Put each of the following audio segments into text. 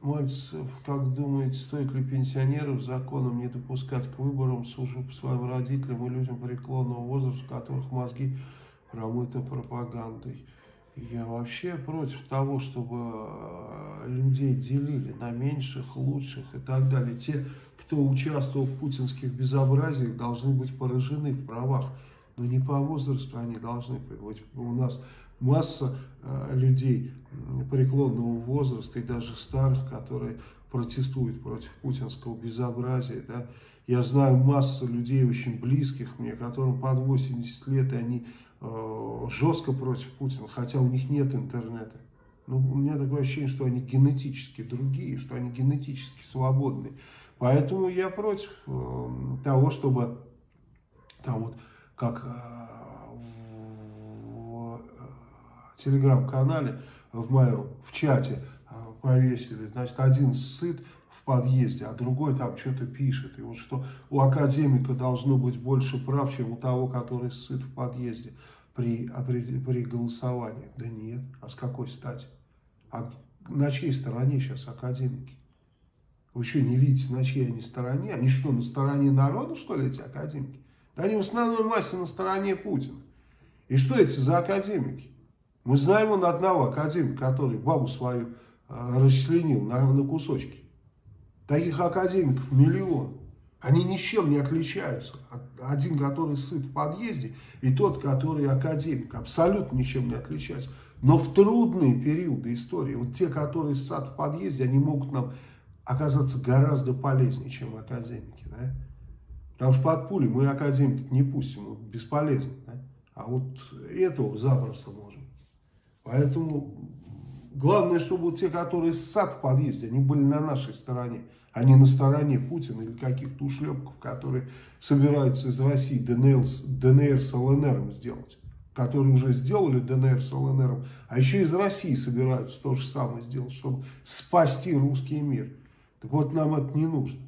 Мальцев, как думаете, стоит ли пенсионеров законом не допускать к выборам, служу по своим родителям и людям преклонного возраста, у которых мозги промыты пропагандой? Я вообще против того, чтобы э, людей делили на меньших, лучших и так далее. Те, кто участвовал в путинских безобразиях, должны быть поражены в правах. Но не по возрасту они должны быть. У нас масса э, людей преклонного возраста и даже старых, которые протестуют против путинского безобразия. Да? Я знаю массу людей очень близких мне, которым под 80 лет, и они Э, жестко против Путина, хотя у них нет интернета. Ну, у меня такое ощущение, что они генетически другие, что они генетически свободны. Поэтому я против э, того, чтобы там вот как телеграм-канале в моем, в чате э, повесили, значит, один сыт, подъезде, а другой там что-то пишет. И вот что у академика должно быть больше прав, чем у того, который сыт в подъезде при, при голосовании. Да нет, а с какой стати? А на чьей стороне сейчас академики? Вы что, не видите, на чьей они стороне? Они что, на стороне народа, что ли, эти академики? Да они в основной массе на стороне Путина. И что эти за академики? Мы знаем он одного академика, который бабу свою э, расчленил на, на кусочки. Таких академиков миллион. Они ни с чем не отличаются. Один, который сыт в подъезде, и тот, который академик. Абсолютно ничем не отличаются. Но в трудные периоды истории, вот те, которые сад в подъезде, они могут нам оказаться гораздо полезнее, чем академики. Да? Потому что под пули мы академики не пустим, бесполезно. Да? А вот этого запросто можем. Поэтому главное, чтобы те, которые сад в подъезде, они были на нашей стороне а не на стороне Путина или каких-то ушлепков, которые собираются из России ДНР, ДНР с ЛНР сделать. Которые уже сделали ДНР с ЛНР, а еще из России собираются то же самое сделать, чтобы спасти русский мир. Так вот, нам это не нужно.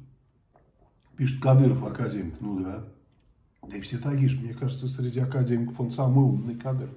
Пишет Кадыров, академик. Ну да. Да и все такие же. Мне кажется, среди академиков он самый умный Кадыров.